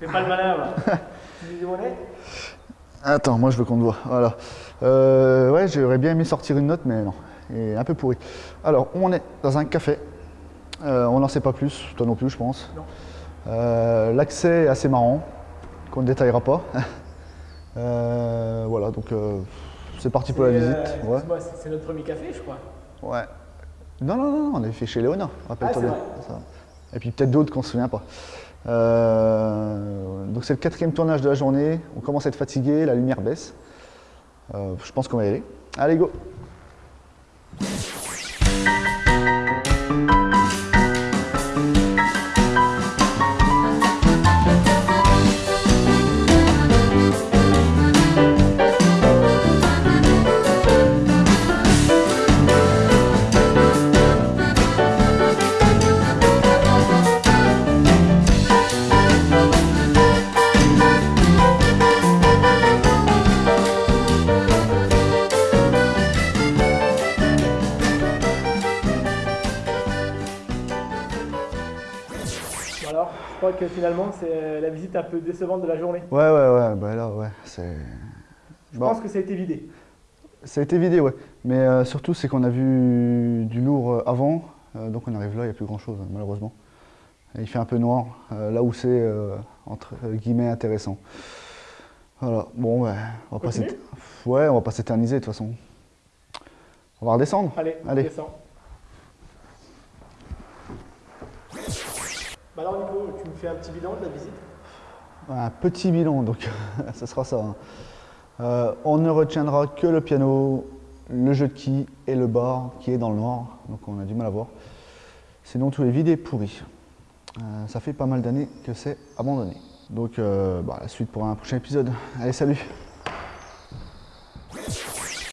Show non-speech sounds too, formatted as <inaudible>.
Fais pas le malin là. <laughs> est Attends, moi je veux qu'on te voit. Voilà. Euh, ouais, j'aurais bien aimé sortir une note, mais non. Il est un peu pourri. Alors, on est dans un café. Euh, on n'en sait pas plus, toi non plus, je pense. Non. Euh, L'accès est assez marrant, qu'on ne détaillera pas. <laughs> Euh, voilà, donc c'est parti pour la visite. Ouais. c'est- notre premier café, je crois. ouais. Non, non, non, on avait fait chez Léona, rappelle-toi Ah, bien. Et puis peut-être d'autres qu'on ne se souvient pas. Donc c'est le quatrième tournage de la journée. On commence à être fatigué, la lumière baisse. Euh, je pense qu'on va y aller. Allez, go alors, je crois que finalement, c'est la visite un peu décevante de la journée. Ouais, ouais, ouais, bah là, ouais, c'est... Je Bon. pense que ça a été vidé. Ça a été vidé, ouais. Mais euh, surtout, c'est qu'on a vu du lourd euh, avant, euh, donc on arrive là, il n'y a plus grand-chose, malheureusement. Et il fait un peu noir, euh, là où c'est, euh, entre guillemets, intéressant. Voilà, bon, ouais, on va pas Ouais, on va pas s'éterniser, de toute façon. On va redescendre Allez, on Allez. descend. Bah alors Nico, tu me fais un petit bilan de la visite? Un petit bilan, donc <laughs> ce sera ça. hein. Euh, on ne retiendra que le piano, le jeu de quilles et le bar qui est dans le noir, donc on a du mal à voir. Sinon, tout est vide et pourri. Euh, ça fait pas mal d'années que c'est abandonné. Donc, euh, bah, la suite pour un prochain épisode. Allez, salut